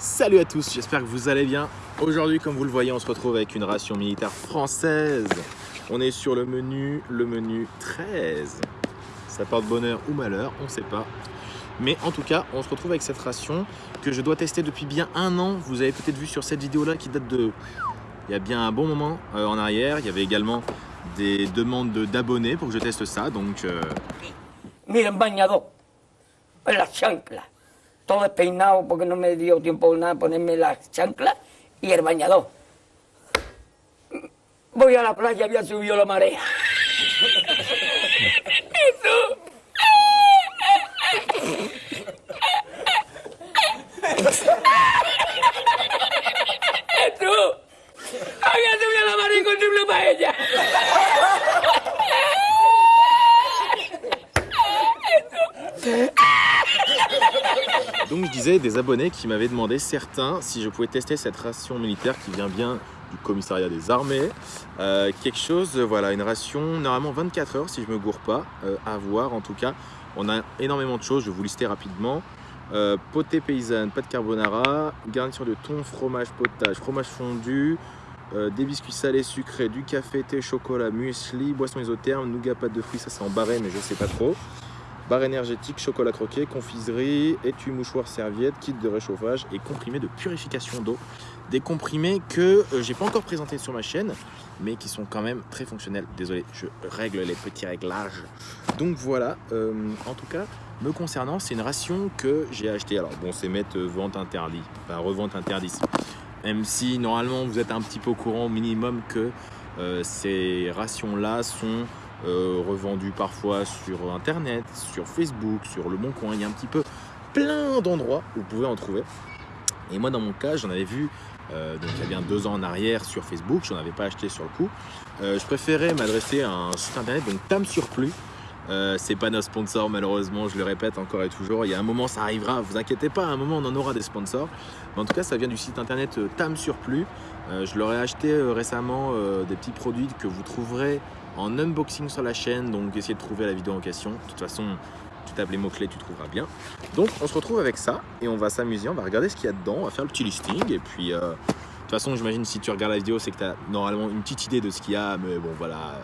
Salut à tous, j'espère que vous allez bien. Aujourd'hui, comme vous le voyez, on se retrouve avec une ration militaire française. On est sur le menu, le menu 13. Ça porte bonheur ou malheur, on ne sait pas. Mais en tout cas, on se retrouve avec cette ration que je dois tester depuis bien un an. Vous avez peut-être vu sur cette vidéo-là qui date de... Il y a bien un bon moment euh, en arrière. Il y avait également des demandes d'abonnés pour que je teste ça. Donc, euh, Miren, bañador, en las chanclas. Todo despeinado porque no me dio tiempo nada ponerme las chanclas y el bañador. Voy a la playa, había subido la marea. Jesús. Jesús. Había subido la marea y encontré una paella. Donc je disais des abonnés qui m'avaient demandé certains si je pouvais tester cette ration militaire qui vient bien du commissariat des armées. Euh, quelque chose, voilà, une ration normalement 24 heures si je me gourre pas, euh, à voir en tout cas. On a énormément de choses, je vais vous lister rapidement. Euh, potée paysanne, pâte carbonara, garniture de thon, fromage, potage, fromage fondu, des biscuits salés, sucrés, du café, thé, chocolat, muesli, boisson isotherme, nougat, pâte de fruits, ça c'est en mais je sais pas trop. Barre énergétique, chocolat croqué, confiserie, étui, mouchoir, serviette, kit de réchauffage et comprimé de purification d'eau. Des comprimés que euh, j'ai pas encore présentés sur ma chaîne, mais qui sont quand même très fonctionnels. Désolé, je règle les petits réglages. Donc voilà, euh, en tout cas, me concernant, c'est une ration que j'ai achetée. Alors bon, c'est mettre euh, vente interdite, enfin revente interdite. Même si normalement vous êtes un petit peu au courant au minimum que euh, ces rations-là sont euh, revendus parfois sur internet, sur Facebook, sur le Bon Coin. Il y a un petit peu plein d'endroits où vous pouvez en trouver. Et moi, dans mon cas, j'en avais vu euh, donc il y a bien deux ans en arrière sur Facebook. J'en avais pas acheté sur le coup. Euh, je préférais m'adresser à un site internet, donc Tam Surplus. Euh, c'est pas nos sponsors malheureusement, je le répète encore et toujours. Il y a un moment, ça arrivera. Vous inquiétez pas, à un moment, on en aura des sponsors. Mais en tout cas, ça vient du site internet Tam Surplus. Je leur ai acheté récemment des petits produits que vous trouverez en unboxing sur la chaîne. Donc, essayez de trouver la vidéo en question. De toute façon, tu tapes les mots-clés, tu trouveras bien. Donc, on se retrouve avec ça et on va s'amuser. On va regarder ce qu'il y a dedans. On va faire le petit listing. Et puis, euh, de toute façon, j'imagine si tu regardes la vidéo, c'est que tu as normalement une petite idée de ce qu'il y a. Mais bon, voilà.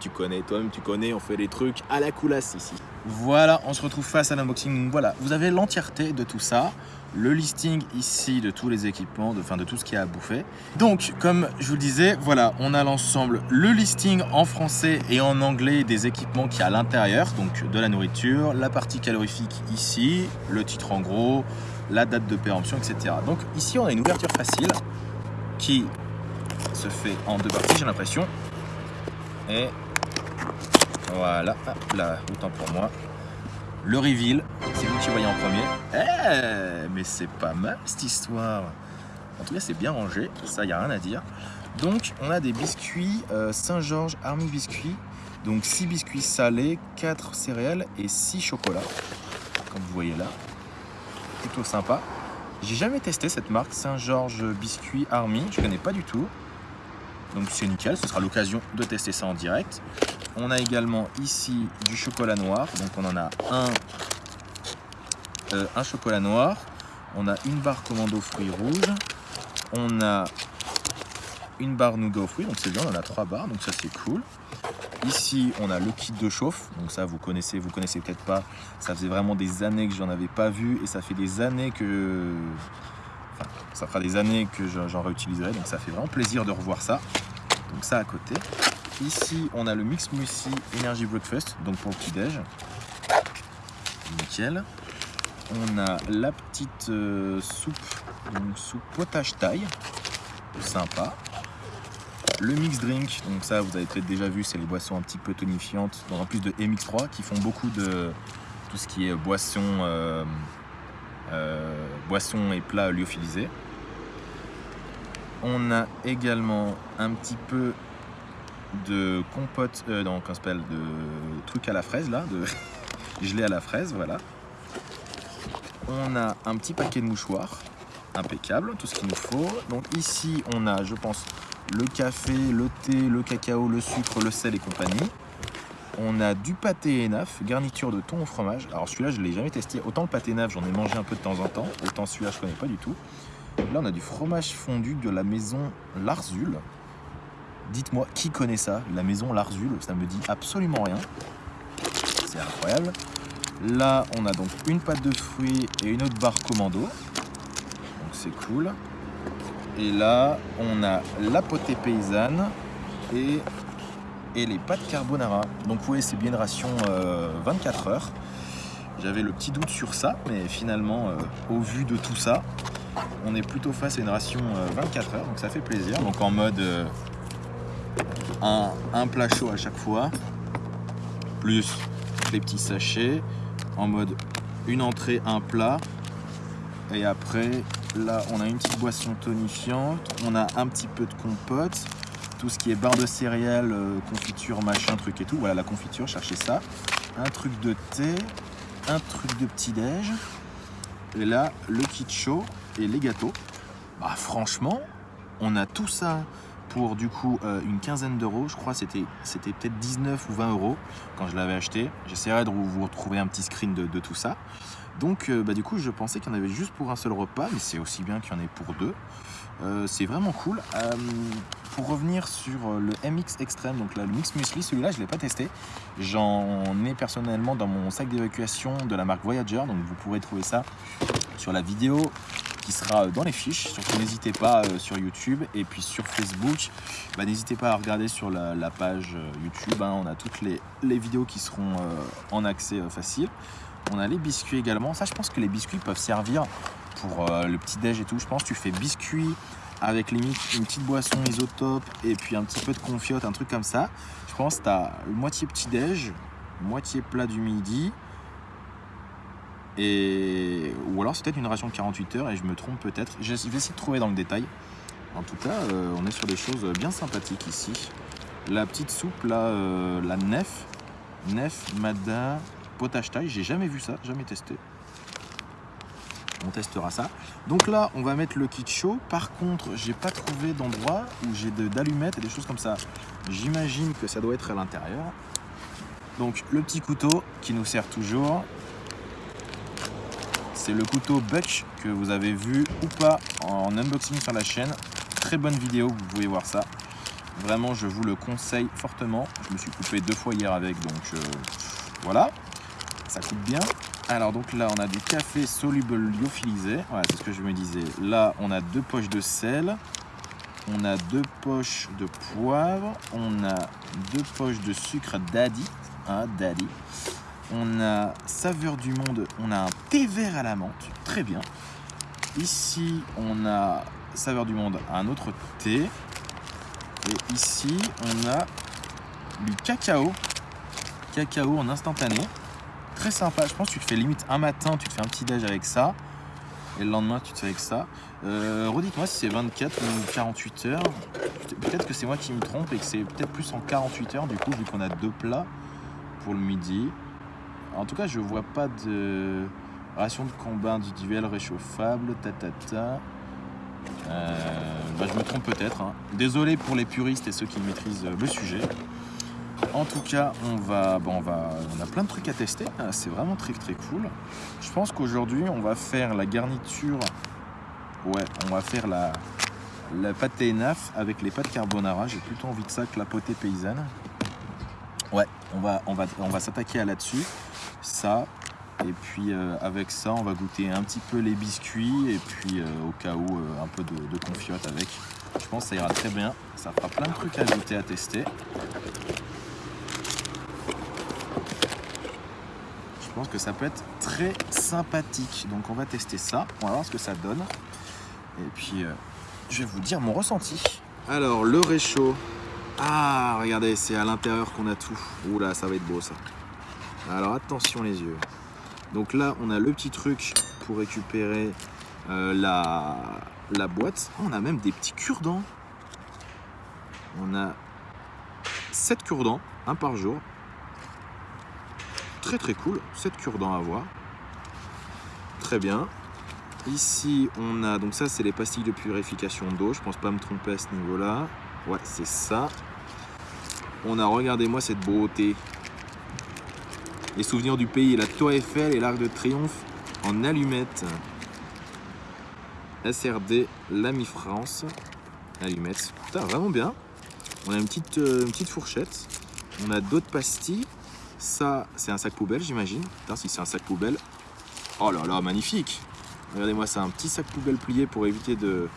Tu connais, toi-même tu connais, on fait des trucs à la coulasse ici. Voilà, on se retrouve face à l'unboxing. Voilà, vous avez l'entièreté de tout ça, le listing ici de tous les équipements, de, enfin de tout ce qu'il y a à bouffer. Donc, comme je vous le disais, voilà, on a l'ensemble, le listing en français et en anglais des équipements qu'il y a à l'intérieur, donc de la nourriture, la partie calorifique ici, le titre en gros, la date de péremption, etc. Donc ici, on a une ouverture facile qui se fait en deux parties, j'ai l'impression. Et voilà, hop là, autant pour moi. Le reveal, c'est vous qui voyez en premier. Eh, mais c'est pas mal cette histoire. En tout cas, c'est bien rangé, ça, y a rien à dire. Donc, on a des biscuits euh, Saint-Georges Army Biscuits. Donc, 6 biscuits salés, 4 céréales et 6 chocolats. Comme vous voyez là. Plutôt sympa. J'ai jamais testé cette marque Saint-Georges Biscuits Army. Je connais pas du tout. Donc, c'est nickel. Ce sera l'occasion de tester ça en direct. On a également ici du chocolat noir. Donc on en a un, euh, un chocolat noir. On a une barre commando fruits rouges. On a une barre nougat aux fruits. Donc c'est bien, on a trois barres. Donc ça c'est cool. Ici on a le kit de chauffe. Donc ça vous connaissez, vous connaissez peut-être pas. Ça faisait vraiment des années que j'en avais pas vu. Et ça fait des années que... Ça fera des années que j'en réutiliserai. Donc ça fait vraiment plaisir de revoir ça. Donc ça à côté. Ici, on a le Mix Muesli Energy Breakfast, donc pour le petit-déj. Nickel. On a la petite euh, soupe, donc soupe potage taille. Sympa. Le mix drink, donc ça vous avez peut-être déjà vu, c'est les boissons un petit peu tonifiantes, en plus de MX3 qui font beaucoup de tout ce qui est boisson, euh, euh, boisson et plats lyophilisés. On a également un petit peu de compote, euh, comment ça s'appelle, de trucs à la fraise là, de gelée à la fraise, voilà. On a un petit paquet de mouchoirs, impeccable, tout ce qu'il nous faut. Donc ici, on a, je pense, le café, le thé, le cacao, le sucre, le sel et compagnie. On a du pâté énaf, garniture de thon au fromage. Alors celui-là, je ne l'ai jamais testé. Autant le pâté énaf, j'en ai mangé un peu de temps en temps. Autant celui-là, je ne connais pas du tout. Là, on a du fromage fondu de la maison Larzul. Dites-moi, qui connaît ça La maison Larzul, ça me dit absolument rien. C'est incroyable. Là, on a donc une pâte de fruits et une autre barre commando. Donc c'est cool. Et là, on a la potée paysanne et, et les pâtes carbonara. Donc voyez, c'est bien une ration euh, 24 heures. J'avais le petit doute sur ça, mais finalement, euh, au vu de tout ça, on est plutôt face à une ration euh, 24 heures, donc ça fait plaisir. Donc en mode euh, un, un plat chaud à chaque fois, plus les petits sachets, en mode une entrée, un plat, et après, là, on a une petite boisson tonifiante, on a un petit peu de compote, tout ce qui est barre de céréales, euh, confiture, machin, truc et tout. Voilà, la confiture, cherchez ça. Un truc de thé, un truc de petit-déj. Et là, le kit chaud et les gâteaux. Bah, franchement, on a tout ça pour du coup euh, une quinzaine d'euros. Je crois c'était c'était peut-être 19 ou 20 euros quand je l'avais acheté. J'essaierai de vous retrouver un petit screen de, de tout ça. Donc euh, bah, du coup je pensais qu'il y en avait juste pour un seul repas, mais c'est aussi bien qu'il y en ait pour deux. Euh, c'est vraiment cool. Euh, pour revenir sur euh, le MX Extreme, donc là, le Mix Muesli, celui-là je ne l'ai pas testé. J'en ai personnellement dans mon sac d'évacuation de la marque Voyager, donc vous pourrez trouver ça sur la vidéo qui sera dans les fiches. Surtout n'hésitez pas sur YouTube et puis sur Facebook. Bah, n'hésitez pas à regarder sur la, page YouTube. hein. on a toutes les, vidéos qui seront en accès facile. On a les biscuits également. Ça, je pense que les biscuits peuvent servir pour euh, le petit déj et tout. Je pense que tu fais biscuits avec limite une petite boisson isotope et puis un petit peu de confiote, un truc comme ça. Je pense que tu as moitié petit déj, moitié plat du midi. Et... Ou alors c'est peut-être une ration de 48 heures et je me trompe peut-être. Je vais essayer de trouver dans le détail. En tout cas, euh, on est sur des choses bien sympathiques ici. La petite soupe euh, la nef, nef, mada, potage taille, j'ai jamais vu ça, jamais testé. On testera ça. Donc là, on va mettre le kit chaud. Par contre, j'ai pas trouvé d'endroit où j'ai d'allumettes et des choses comme ça. J'imagine que ça doit être à l'intérieur. Donc le petit couteau qui nous sert toujours. C'est le couteau Butch que vous avez vu ou pas en unboxing sur la chaîne. Très bonne vidéo, vous pouvez voir ça. Vraiment, je vous le conseille fortement. Je me suis coupé deux fois hier avec, donc euh, voilà. Ça coupe bien. Alors donc là, on a du café soluble lyophilisé. Voilà, c'est ce que je me disais. Là, on a deux poches de sel. On a deux poches de poivre. On a deux poches de sucre daddy. Hein, daddy. On a saveur du monde. On a un thé vert à la menthe. Très bien. Ici, on a saveur du monde, un autre thé. Et ici, on a du cacao. Cacao en instantané. Très sympa. Je pense que tu te fais limite un matin, tu te fais un petit déj avec ça. Et le lendemain, tu te fais avec ça. Euh, Redites-moi si c'est 24 ou 48 heures. Peut-être que c'est moi qui me trompe et que c'est peut-être plus en 48 heures du coup, vu qu'on a deux plats pour le midi. En tout cas, je vois pas de ration de combat individuelle réchauffable, tatata. Euh, bah, je me trompe peut-être. hein. Désolé pour les puristes et ceux qui maîtrisent le sujet. En tout cas, on va, bon, on a plein de trucs à tester. Ah, C'est vraiment très très cool. Je pense qu'aujourd'hui, on va faire la garniture. Ouais, on va faire la, pâte naf avec les pâtes carbonara. J'ai plutôt envie de ça que la potée paysanne. Ouais, on va s'attaquer à là-dessus. Ça. Et puis euh, avec ça, on va goûter un petit peu les biscuits et puis euh, au cas où euh, un peu de, de confiote avec. Je pense que ça ira très bien. Ça fera plein de trucs à goûter, à tester. Que ça peut être très sympathique. Donc on va tester ça. On va voir ce que ça donne. Et puis euh, je vais vous dire mon ressenti. Alors le réchaud. Ah regardez, c'est à l'intérieur qu'on a tout. Oula, ça va être beau ça. Alors attention les yeux. Donc là, on a le petit truc pour récupérer euh, la, la boîte. Oh, on a même des petits cure-dents. On a 7 cure-dents, un par jour. Très très cool, 7 cure-dents à. Très bien. Ici, on a, donc ça c'est les pastilles de purification d'eau. Je pense pas me tromper à ce niveau-là. Ouais, c'est ça. On a, regardez-moi cette beauté. Les souvenirs du pays, la Tour Eiffel et l'Arc de Triomphe en allumettes. SRD, l'ami France. Allumettes. Putain, vraiment bien. On a une petite, euh, une petite fourchette. On a d'autres pastilles. Ça, c'est un sac poubelle, j'imagine. Putain, si c'est un sac poubelle. Oh là là, magnifique. Regardez-moi ça, un petit sac poubelle plié pour éviter de,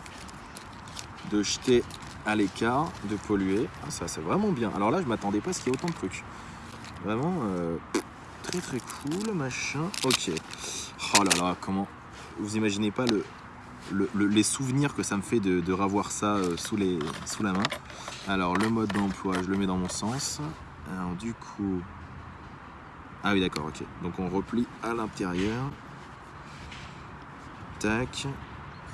de jeter à l'écart, de polluer. Ah, ça, c'est vraiment bien. Alors là, je m'attendais pas à ce qu'il y ait autant de trucs. Vraiment euh, très très cool, machin. Ok. Oh là là, comment Vous imaginez pas le, le- les souvenirs que ça me fait de, revoir ça euh, sous, les, sous la main. Alors, le mode d'emploi, je le mets dans mon sens. Alors, du coup. Ah oui, d'accord, ok. Donc, on replie à l'intérieur. Tac.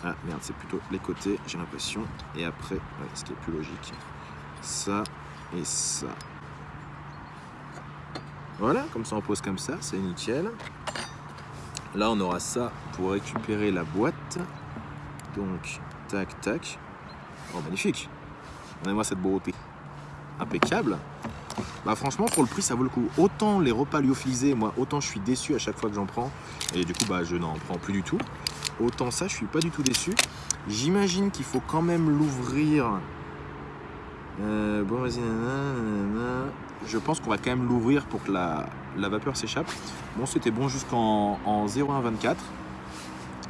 Ah merde, c'est plutôt les côtés, j'ai l'impression. Et après, ouais, ce qui est plus logique, ça et ça. Voilà, comme ça on pose comme ça, c'est nickel. Là, on aura ça pour récupérer la boîte. Donc, tac, tac. Oh, magnifique. Regardez-moi cette beauté. Impeccable. Bah franchement, pour le prix, ça vaut le coup. Autant les repas lyophilisés, moi, autant je suis déçu à chaque fois que j'en prends. Et du coup, bah, je n'en prends plus du tout. Autant ça, je suis pas du tout déçu. J'imagine qu'il faut quand même l'ouvrir. Euh, bon, vas-y. Je pense qu'on va quand même l'ouvrir pour que la, vapeur s'échappe. Bon, c'était bon jusqu'en en 0,124.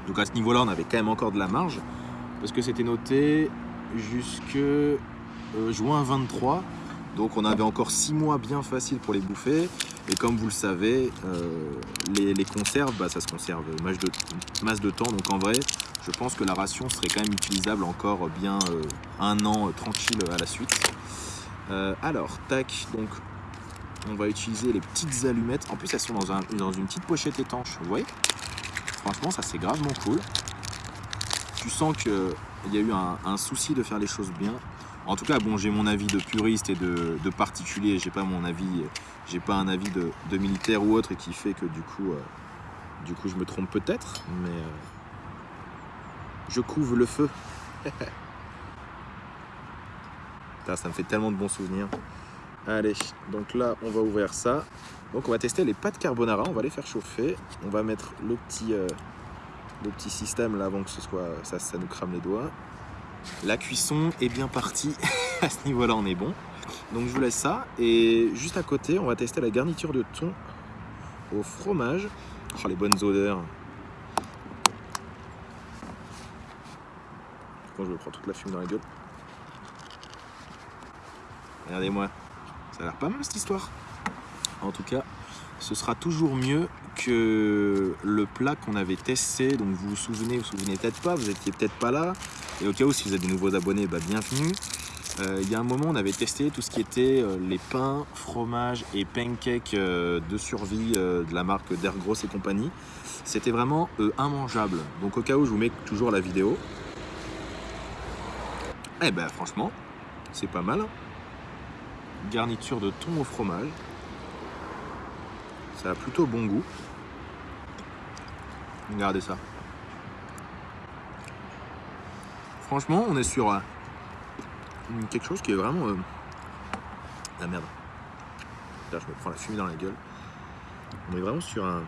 Donc à ce niveau-là, on avait quand même encore de la marge. Parce que c'était noté jusque euh, juin 23. Donc on avait encore 6 mois bien faciles pour les bouffer. Et comme vous le savez, euh, les, conserves, bah, ça se conserve masse de, de temps. Donc en vrai, je pense que la ration serait quand même utilisable encore bien euh, un an euh, tranquille à la suite. Alors, tac, donc on va utiliser les petites allumettes. En plus, elles sont dans, un- une petite pochette étanche, vous voyez? Franchement, ça c'est gravement cool. Tu sens qu'il y a eu un souci de faire les choses bien. En tout cas, bon, j'ai mon avis de puriste et de, particulier. J'ai pas mon avis, j'ai pas un avis de, militaire ou autre qui fait que du coup, euh, du coup, je me trompe peut-être, mais euh, je couvre le feu. Putain, ça me fait tellement de bons souvenirs. Allez, donc là, on va ouvrir ça. Donc on va tester les pâtes carbonara, on va les faire chauffer. On va mettre le petit, euh, système là avant que ce soit ça, ça nous crame les doigts. La cuisson est bien partie. à ce niveau-là, on est bon. Donc je vous laisse ça. Et juste à côté, on va tester la garniture de thon au fromage. Oh, les bonnes odeurs. Quand je prends toute la fume dans la gueule. Regardez-moi. Ça a l'air pas mal cette histoire. En tout cas, ce sera toujours mieux que le plat qu'on avait testé. Donc vous vous souvenez, vous vous souvenez peut-être pas, vous étiez peut-être pas là. Et au cas où, si vous êtes des nouveaux abonnés, bah, bienvenue. Euh, Il y a un moment, on avait testé tout ce qui était euh, les pains, fromages et pancakes euh, de survie de la marque d'Ergros et compagnie. C'était vraiment immangeable. Donc au cas où, je vous mets toujours la vidéo. Eh ben franchement, c'est pas mal. Garniture de thon au fromage. Ça a plutôt bon goût. Regardez ça. Franchement, on est sur euh, quelque chose qui est vraiment... euh, La merde. Là, je me prends la fumée dans la gueule. On est vraiment sur un,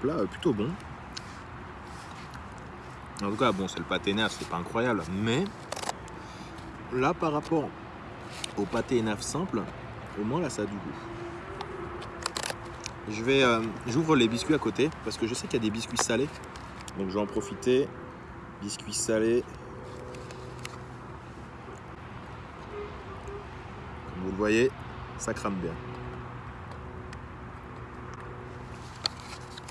plat euh, plutôt bon. En tout cas, bon, c'est le pâté naf, c'est pas incroyable. Mais là, par rapport au pâté naf simple, au moins là, ça a du goût. J'ouvre les biscuits à côté parce que je sais qu'il y a des biscuits salés. Donc je vais en profiter. Biscuits salés. Vous voyez, ça crame bien.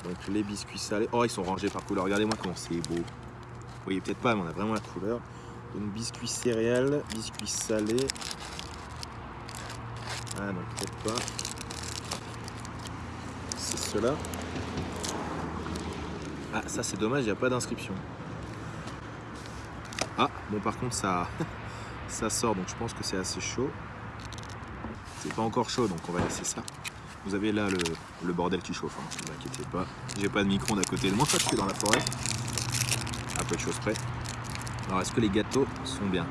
Donc les biscuits salés. Oh, ils sont rangés par couleur. Regardez-moi comment c'est beau. Vous voyez peut-être pas, mais on a vraiment la couleur. Donc biscuits céréales, biscuits salés. Ah non, peut-être pas. C'est cela. Ah, ça c'est dommage, il n'y a pas d'inscription. Ah, bon par contre ça, ça sort, donc je pense que c'est assez chaud. C'est pas encore chaud, donc on va laisser ça. Vous avez là le, bordel qui chauffe, hein, ne vous inquiétez pas. J'ai pas de micro-ondes à côté de moi, je suis dans la forêt. À peu de choses près. Alors est-ce que les gâteaux sont bien?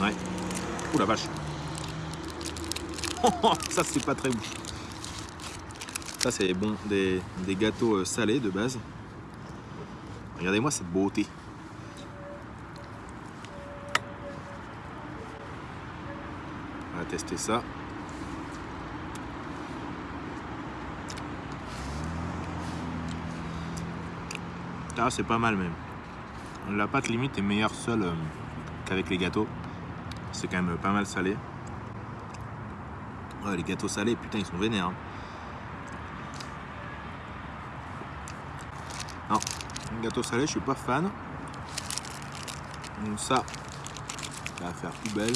Ouais. Ouh la vache. ça c'est pas très ouf. Ça c'est bon, des, des gâteaux euh, salés de base. Regardez-moi cette beauté. On va tester ça. Ah, c'est pas mal même. La pâte limite est meilleure seule euh, qu'avec les gâteaux. C'est quand même pas mal salé. Les gâteaux salés, putain, ils sont vénères. hein. Non, les gâteaux salés, je suis pas fan. Ça, ça va faire poubelle.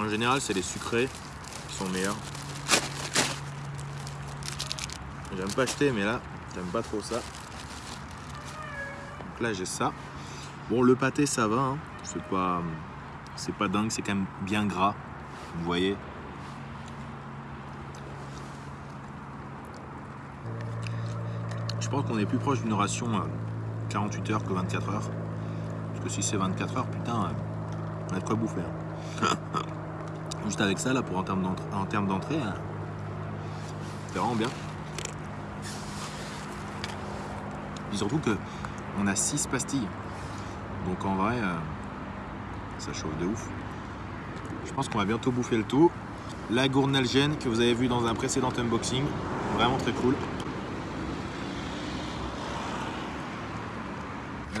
En général, c'est les sucrés qui sont meilleurs. J'aime pas acheter, mais là, j'aime pas trop ça. Donc là, j'ai ça. Bon, le pâté, ça va. hein. C'est pas, c'est pas dingue, c'est quand même bien gras. Vous voyez. Je pense qu'on est plus proche d'une ration euh, 48 heures que 24 heures. Parce que si c'est 24 heures, putain, euh, on a de quoi bouffer. hein. Juste avec ça, là, pour en termes d'entrée, hein, c'est vraiment bien. Et surtout que on a 6 pastilles. Donc en vrai, euh, ça chauffe de ouf. Je pense qu'on va bientôt bouffer le tout. La gournalgène que vous avez vu dans un précédent unboxing, vraiment très cool.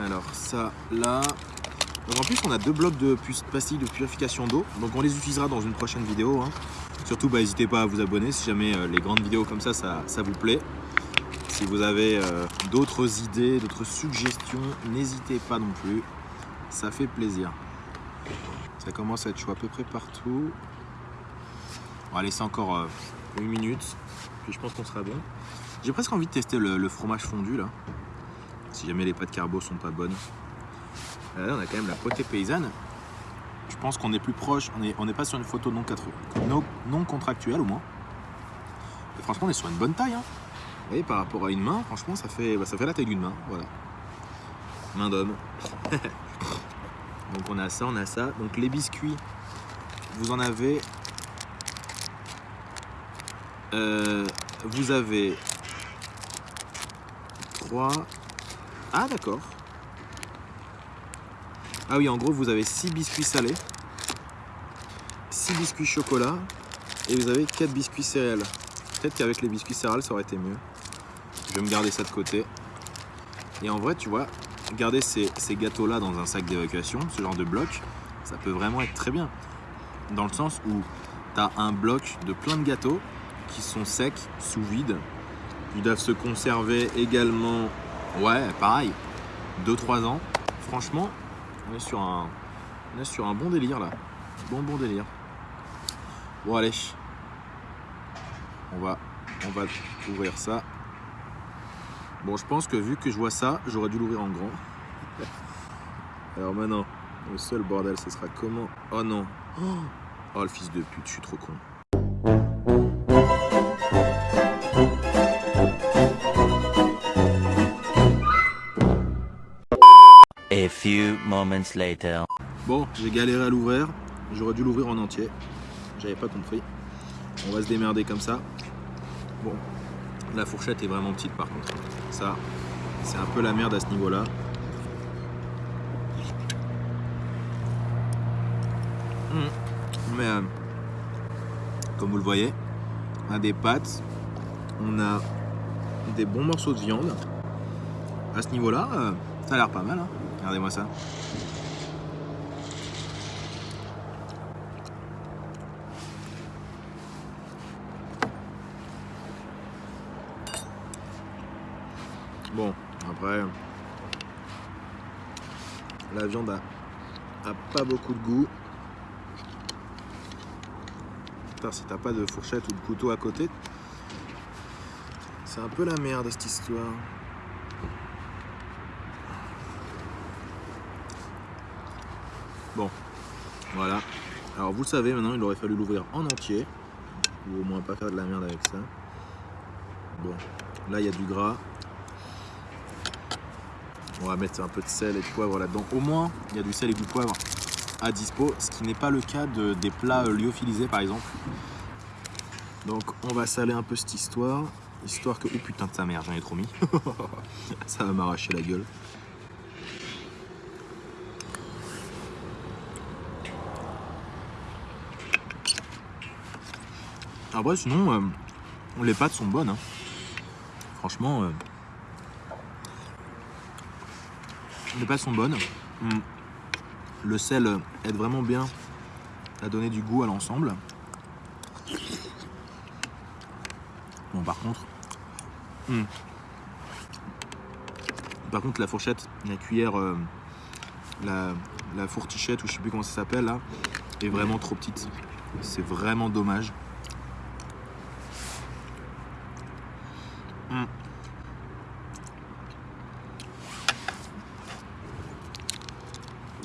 Alors ça, là. En plus on a deux blocs de pastilles de purification d'eau. Donc on les utilisera dans une prochaine vidéo. hein. Surtout bah, n'hésitez pas à vous abonner si jamais euh, les grandes vidéos comme ça, ça, vous plaît. Si vous avez euh, d'autres idées, d'autres suggestions, n'hésitez pas non plus. Ça fait plaisir. Ça commence à être chaud à peu près partout. On va laisser encore euh, une. Puis je pense qu'on sera bon. J'ai presque envie de tester le, le fromage fondu là. Si jamais les pâtes carbo sont pas bonnes. Là, on a quand même la potée paysanne. Je pense qu'on est plus proche. On n'est on pas sur une photo non, quatre- non, non contractuelle au moins. Et franchement, on est sur une bonne taille. hein. Vous voyez, par rapport à une main, franchement, ça fait, bah, ça fait la taille d'une main. Voilà. Main d'homme. Donc on a ça, on a ça. Donc les biscuits, vous en avez. Euh, vous avez 3. Ah d'accord. Ah oui, en gros, vous avez 6 biscuits salés, 6 biscuits chocolat et vous avez 4 biscuits céréales. Peut-être qu'avec les biscuits céréales, ça aurait été mieux. Je vais me garder ça de côté. Et en vrai, tu vois, garder ces, gâteaux-là dans un sac d'évacuation, ce genre de bloc, ça peut vraiment être très bien. Dans le sens où tu as un bloc de plein de gâteaux qui sont secs, sous vide. Ils doivent se conserver également, ouais, pareil, 2-3 ans. Franchement, on est sur un, on est sur un bon délire là. Bon, bon délire. Bon, allez. On va, on va ouvrir ça. Bon, je pense que vu que je vois ça, j'aurais dû l'ouvrir en grand. Alors maintenant, le seul bordel, ce sera comment Oh non Oh le fils de pute, je suis trop con. A few moments later. Bon, j'ai galéré à l'ouvrir. J'aurais dû l'ouvrir en entier. J'avais pas compris. On va se démerder comme ça. Bon, la fourchette est vraiment petite par contre. Ça, c'est un peu la merde à ce niveau-là. Hmm. Mais euh, comme vous le voyez, on a des pâtes, on a des bons morceaux de viande. À ce niveau-là, euh, ça a l'air pas mal. hein. Regardez-moi ça. Bon, après, la viande a, pas beaucoup de goût. Putain, si t'as pas de fourchette ou de couteau à côté, c'est un peu la merde cette histoire. Bon, voilà. Alors vous le savez maintenant, il aurait fallu l'ouvrir en entier. Ou au moins pas faire de la merde avec ça. Bon, là il y a du gras. On va mettre un peu de sel et de poivre là-dedans. Au moins, il y a du sel et du poivre à dispo, ce qui n'est pas le cas de, des plats euh, lyophilisés par exemple. Donc on va saler un peu cette histoire. Histoire que. Oh putain de sa mère, j'en ai trop mis. Ça va m'arracher la gueule. Après, sinon, euh, les pâtes sont bonnes. hein. Franchement, euh, les pâtes sont bonnes. Mm. Le sel euh, aide vraiment bien à donner du goût à l'ensemble. Bon, par contre, mm. par contre, la fourchette, la cuillère, euh, la, la fourtichette ou je sais plus comment ça s'appelle là, est vraiment trop petite. C'est vraiment dommage. Mm.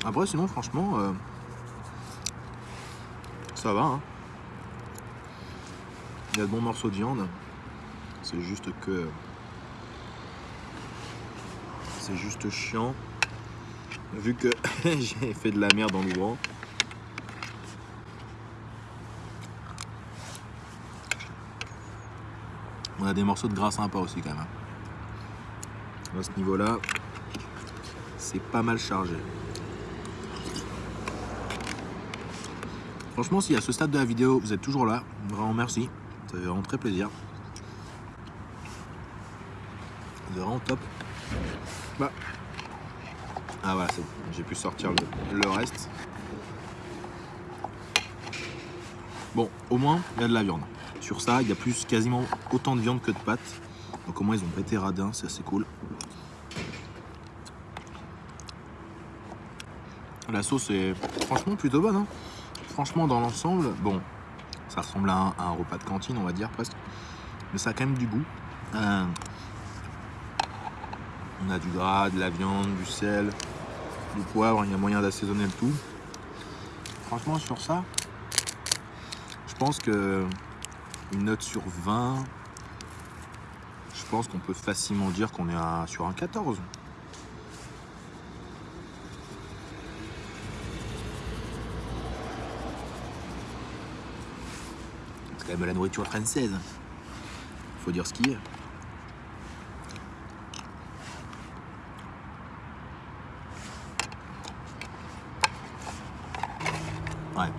Après, sinon, franchement, euh, ça va. hein. Il y a de bons morceaux de viande. C'est juste que. C'est juste chiant. Vu que j'ai fait de la merde en l'ouvrant. On a des morceaux de gras sympas aussi quand même. hein. À ce niveau-là, c'est pas mal chargé. Franchement, si à ce stade de la vidéo, vous êtes toujours là, vraiment merci. Ça fait vraiment très plaisir. C'est vraiment top. Bah. Ah voilà. J'ai pu sortir le reste. Bon, au moins, il y a de la viande. Sur ça, il y a plus quasiment autant de viande que de pâtes. Donc au moins, ils ont pas été radins, c'est assez cool. La sauce est franchement plutôt bonne. hein. Franchement, dans l'ensemble, bon, ça ressemble à un, à un repas de cantine, on va dire presque. Mais ça a quand même du goût. Euh, on a du gras, de la viande, du sel, du poivre. Il y a moyen d'assaisonner le tout. Franchement, sur ça, je pense que une note sur 20, je pense qu'on peut facilement dire qu'on est à- sur un 14. C'est quand même la nourriture française. Faut dire ce qui est. Ouais.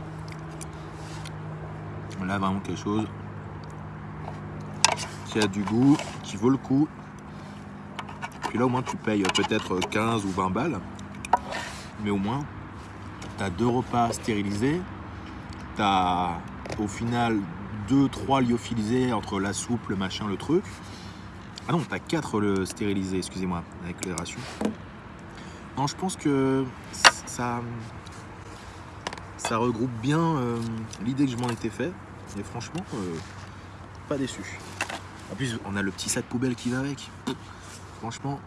Là, vraiment quelque chose du goût, qui vaut le coup. Puis là, au moins, tu payes peut-être 15 ou 20 balles. Mais au moins, tu as deux repas stérilisés. Tu as au final 2-3 lyophilisés entre la soupe, le machin, le truc. Ah non, tu as 4 le stérilisés, excusez-moi, avec les rations. Non, je pense que ça, ça regroupe bien euh, l'idée que je m'en étais fait. Et franchement, euh, pas déçu. En plus, on a le petit sac poubelle qui va avec. Franchement,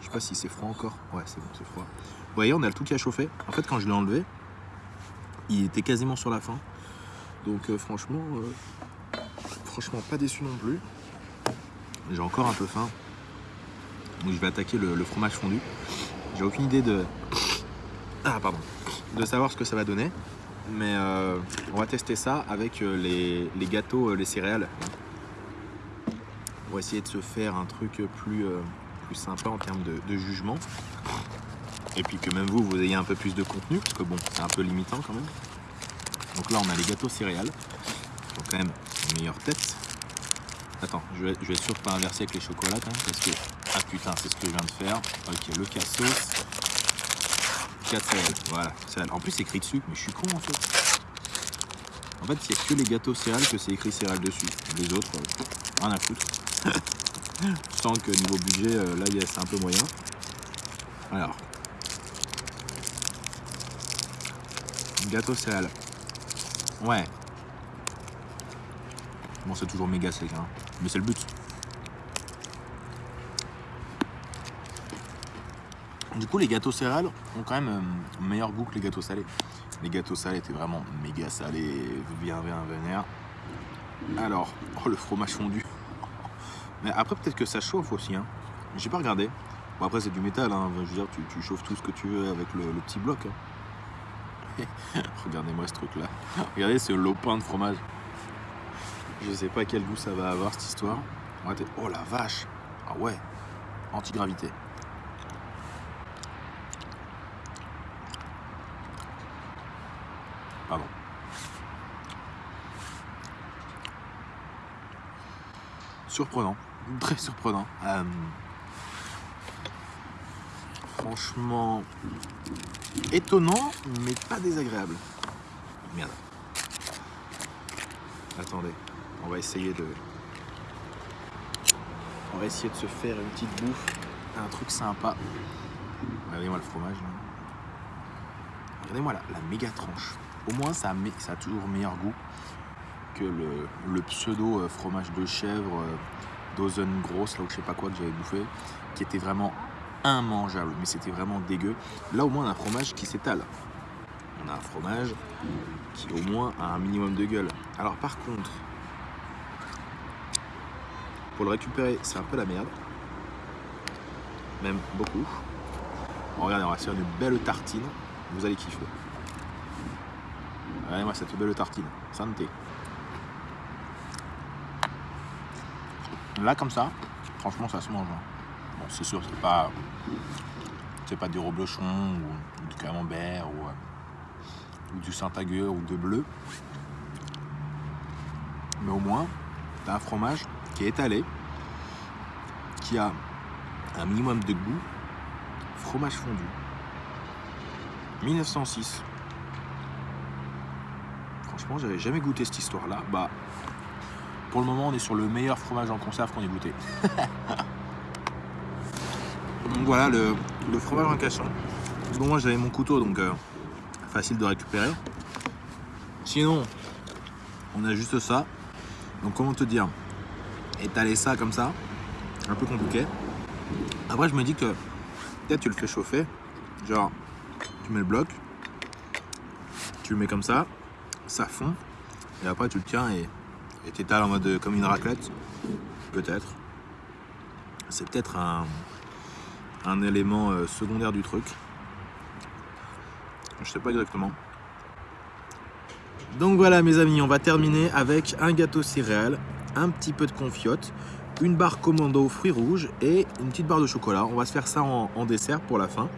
je sais pas si c'est froid encore. Ouais, c'est bon, c'est froid. Vous voyez, on a le tout qui a chauffé. En fait, quand je l'ai enlevé, il était quasiment sur la fin. Donc, euh, franchement, euh, franchement, pas déçu non plus. J'ai encore un peu faim. Donc, je vais attaquer le, fromage fondu. J'ai aucune idée de. Ah, pardon. De savoir ce que ça va donner. Mais euh, on va tester ça avec les, gâteaux, les céréales. On va essayer de se faire un truc plus, euh, plus sympa en termes de, jugement. Et puis que même vous, vous ayez un peu plus de contenu, parce que bon, c'est un peu limitant quand même. Donc là, on a les gâteaux céréales. Ils ont quand même meilleure tête. Attends, je vais, je vais être sûr de pas inverser avec les chocolats parce que... Ah putain, c'est ce que je viens de faire. Ok, le cassos. 4 céréales, voilà. céréales. En plus, c'est écrit dessus, mais je suis con en fait. En fait, il n'y a que les gâteaux céréales que c'est écrit céréales dessus. Les autres, euh, rien à foutre. Je sens que niveau budget, euh, là, c'est un peu moyen. Alors. Gâteau céréales. Ouais. Bon, c'est toujours méga sec, hein. mais c'est le but. Du coup, les gâteaux céréales ont quand même euh, meilleur goût que les gâteaux salés. Les gâteaux salés étaient vraiment méga salés, bien, bien vénère. Alors, oh, le fromage fondu. Mais après, peut-être que ça chauffe aussi. Hein. J'ai pas regardé. Bon, après, c'est du métal. Hein. Je veux dire, tu, chauffes tout ce que tu veux avec le, petit bloc. hein. Regardez-moi ce truc-là. Regardez ce lopin de fromage. Je sais pas quel goût ça va avoir cette histoire. Oh la vache. Ah ouais. Antigravité. Pardon. Surprenant. Très surprenant. Euh, franchement étonnant, mais pas désagréable. Merde. Attendez, on va essayer de. On va essayer de se faire une petite bouffe, un truc sympa. Regardez-moi le fromage. Regardez-moi la, la méga tranche. Au moins, ça a, ça a toujours meilleur goût que le, pseudo euh, fromage de chèvre euh, dozen grosse, là où je sais pas quoi que j'avais bouffé, qui était vraiment immangeable, mais c'était vraiment dégueu. Là, au moins, on a un fromage qui s'étale. On a un fromage qui, au moins, a un minimum de gueule. Alors, par contre, pour le récupérer, c'est un peu la merde. Même beaucoup. Regardez, on va se faire une belle tartine. Vous allez kiffer. Regardez-moi cette belle tartine. Santé. Là, comme ça, franchement, ça se mange. hein. Bon, c'est sûr, c'est pas, c'est pas du reblochon ou, du camembert ou, euh, du Saint-Agueux ou de bleu. Mais au moins, tu as un fromage qui est étalé, qui a un minimum de goût. Fromage fondu. 1906. Franchement, j'avais jamais goûté cette histoire-là. Bah, pour le moment, on est sur le meilleur fromage en conserve qu'on ait goûté. Donc voilà le, fromage en cassant. Bon, moi j'avais mon couteau donc euh, facile de récupérer. Sinon, on a juste ça. Donc comment te dire? Étaler ça comme ça, un peu compliqué. Après, je me dis que peut-être tu le fais chauffer. Genre, tu mets le bloc, tu le mets comme ça, ça fond, et après tu le tiens et et t'étales en mode euh, comme une raclette. Peut-être. C'est peut-être un, un élément euh, secondaire du truc. Je sais pas exactement. Donc voilà mes amis, on va terminer avec un gâteau céréales, un petit peu de confiote, une barre commando fruits rouges et une petite barre de chocolat. On va se faire ça en, dessert pour la fin,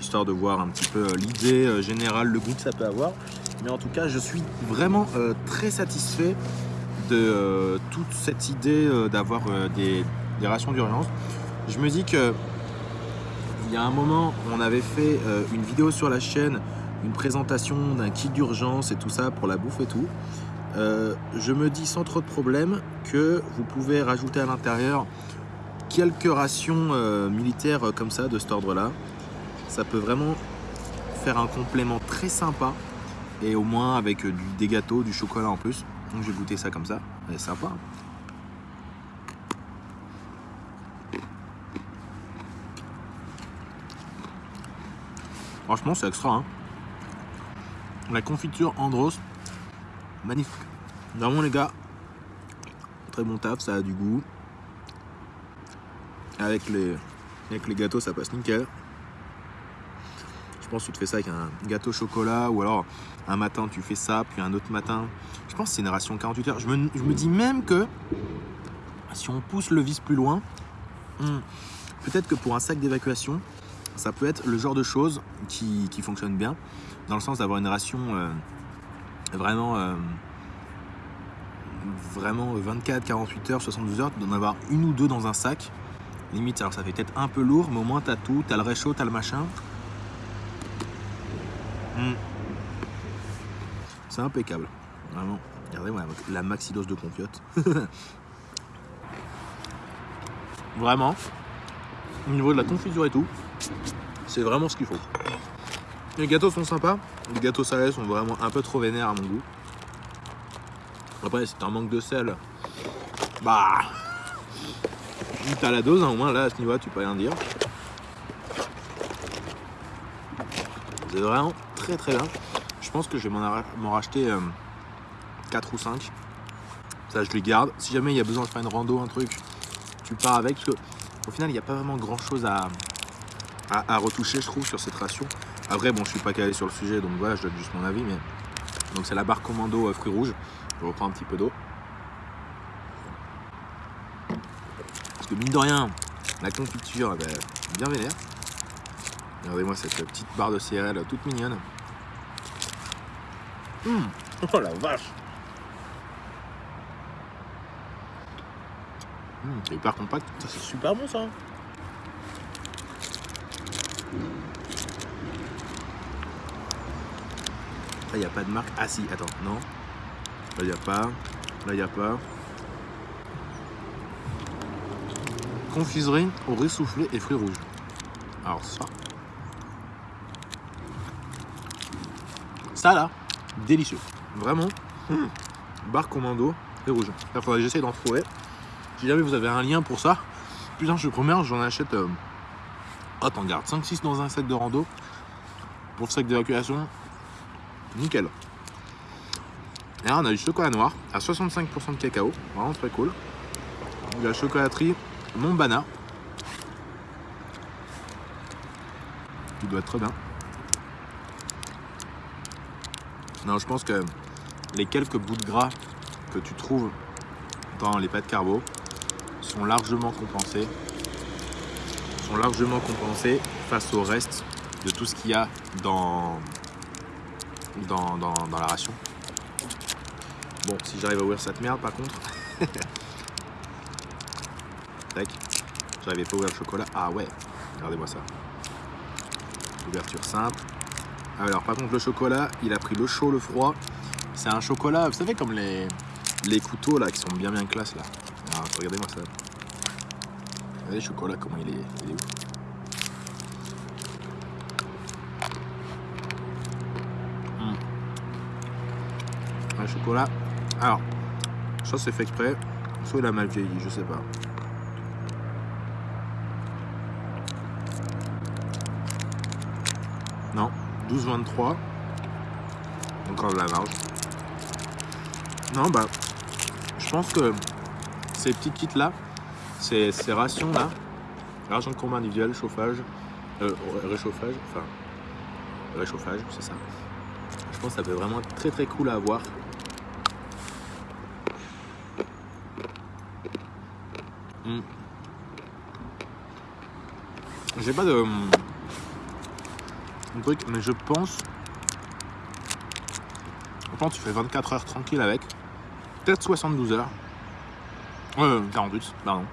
histoire de voir un petit peu euh, l'idée générale, le goût que ça peut avoir. Mais en tout cas, je suis vraiment très satisfait de euh, toute cette idée euh, d'avoir euh, des, rations d'urgence. Je me dis que il y a un moment, on avait fait une vidéo sur la chaîne, une présentation d'un kit d'urgence et tout ça pour la bouffe et tout. Je me dis sans trop de problème que vous pouvez rajouter à l'intérieur quelques rations militaires comme ça de cet ordre-là. Ça peut vraiment faire un complément très sympa et au moins avec des gâteaux, du chocolat en plus. Donc je vais goûter ça comme ça. C'est sympa. Franchement, c'est extra. hein. La confiture Andros, magnifique. Vraiment, les gars, très bon taf, ça a du goût. Avec les, avec les gâteaux, ça passe nickel. Je pense que tu te fais ça avec un gâteau au chocolat ou alors un matin tu fais ça, puis un autre matin. Je pense que c'est une ration 48 heures. Je me, dis même que si on pousse le vis plus loin, hmm, peut-être que pour un sac d'évacuation, ça peut être le genre de choses qui, fonctionne bien, dans le sens d'avoir une ration euh, vraiment, euh, vraiment 24, 48 heures, 72 heures, d'en avoir une ou deux dans un sac. Limite, alors ça fait peut-être un peu lourd, mais au moins t'as tout, t'as le réchaud, t'as le machin. Hmm. C'est impeccable, vraiment. Regardez-moi la maxi-dose de confiote. vraiment, au niveau de la confiture et tout, c'est vraiment ce qu'il faut. Les gâteaux sont sympas, les gâteaux salés sont vraiment un peu trop vénères à mon goût. Après, c'est un manque de sel. Bah, t'as la dose, hein, au moins là, à ce niveau-là, tu peux rien dire. C'est vraiment très très bien. Je pense que je vais m'en racheter 4 ou 5. Ça, je les garde. Si jamais il y a besoin de faire une rando, un truc, tu pars avec. Parce que, au final, il n'y a pas vraiment grand chose à, à, retoucher, je trouve, sur cette ration. Après, bon, je suis pas calé sur le sujet, donc voilà, je donne juste mon avis. Mais... Donc, c'est la barre commando euh, fruits rouges. Je reprends un petit peu d'eau. Parce que mine de rien, la confiture, elle est bien vénère. Regardez-moi cette petite barre de céréales toute mignonne. Hum, Oh la vache Hum, C'est hyper compact. C'est super bon ça. Là, il n'y a pas de marque. Ah si, attends, non. Là, il n'y a pas. Là, il n'y a pas. Confiserie au riz soufflé et fruits rouges. Alors ça. Ça là, délicieux. Vraiment. hum, Barre commando et rouge. Il faudrait que j'essaie d'en trouver. Si jamais vous avez un lien pour ça, putain, je première, j'en achète. Euh... Oh, t'en gardes 5-6 dans un sac de rando. Pour le sac d'évacuation, nickel. Et là, on a du chocolat noir à 65% de cacao, vraiment très cool. De la chocolaterie Montbana. Qui doit être très bien. Non, je pense que les quelques bouts de gras que tu trouves dans les pâtes carbo sont largement compensés sont largement compensés face au reste de tout ce qu'il y a dans, dans, dans, dans la ration. Bon, si j'arrive à ouvrir cette merde par contre. Tac. J'arrivais pas à ouvrir le chocolat. Ah ouais, regardez-moi ça. Ouverture simple. Alors par contre le chocolat, il a pris le chaud, le froid. C'est un chocolat, vous savez comme les, couteaux là qui sont bien bien classe là. Alors, regardez-moi ça. Regardez le chocolat comment il est, il. Hmm. Un chocolat. Alors, ça c'est fait exprès. Soit il a mal vieilli, je sais pas. Non, 12,23. Encore de la marge. Non, bah, je pense que ces petits kits là, ces, rations là, argent de combat individuel, chauffage, euh, réchauffage, enfin, réchauffage, c'est ça. Je pense que ça peut vraiment être très très cool à avoir. Hmm. J'ai pas de un mais je pense. Que tu fais 24 heures tranquille avec. Peut-être 72 heures. Euh, 48, pardon.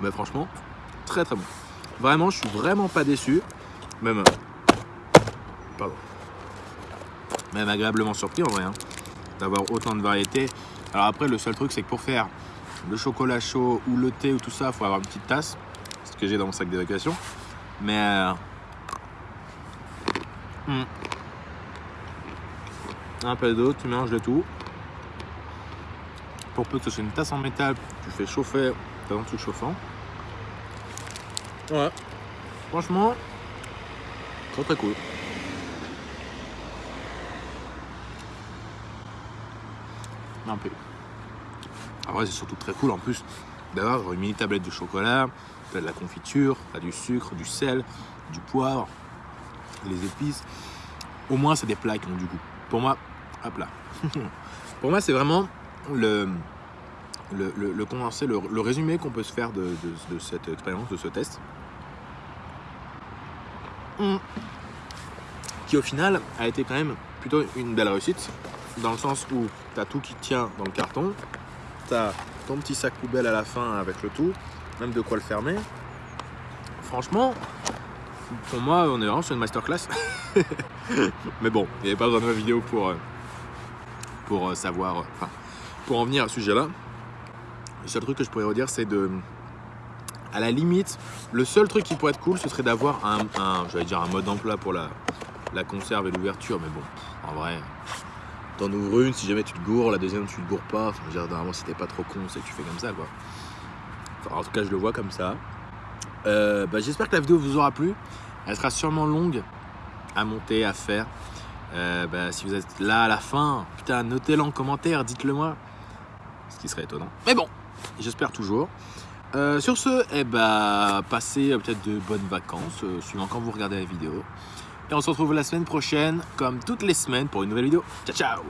Mais franchement, très très bon. Vraiment, je suis vraiment pas déçu. Même. euh, Pardon. Même agréablement surpris en vrai. hein, D'avoir autant de variétés. Alors après, le seul truc, c'est que pour faire le chocolat chaud ou le thé ou tout ça, faut avoir une petite tasse. Ce que j'ai dans mon sac d'évacuation. Mais. Hmm. Un peu d'eau, tu mélanges le tout. Pour peu que ce soit une tasse en métal, tu fais chauffer t'as un truc chauffant. Ouais. Franchement, très très cool. Un peu. Après, c'est surtout très cool en plus d'avoir une mini tablette de chocolat, t'as de la confiture, t'as du sucre, du sel, du poivre, les épices. Au moins, c'est des plats qui ont du goût. Pour moi, hop là. Pour moi, c'est vraiment le, le, le- le condensé, le, le résumé qu'on peut se faire de, de- de cette expérience, de ce test. Mm. Qui au final a été quand même plutôt une belle réussite, dans le sens où tu as tout qui tient dans le carton, tu as ton petit sac poubelle à la fin avec le tout, même de quoi le fermer. Franchement, pour moi, on est vraiment sur une masterclass. Mais bon, il n'y avait pas besoin de ma vidéo pour, euh, pour euh, savoir, euh, enfin, pour en venir à ce sujet-là. Le seul truc que je pourrais redire, c'est de. À la limite, le seul truc qui pourrait être cool, ce serait d'avoir un, dire un mode d'emploi pour la, la conserve et l'ouverture. Mais bon, en vrai, t'en ouvres une, si jamais tu te gourres, la deuxième tu te gourres pas. Enfin, je veux dire, normalement, si t'es pas trop con, c'est que tu fais comme ça, quoi. En tout cas, je le vois comme ça. Bah, J'espère que la vidéo vous aura plu. Elle sera sûrement longue à monter, à faire. Euh, bah, si vous êtes là à la fin, putain, notez-le en commentaire, dites-le moi. Ce qui serait étonnant. Mais bon, j'espère toujours. Euh, sur ce, eh bah, passez euh, peut-être de bonnes vacances, suivant quand vous regardez la vidéo. Et on se retrouve la semaine prochaine, comme toutes les semaines, pour une nouvelle vidéo. Ciao, ciao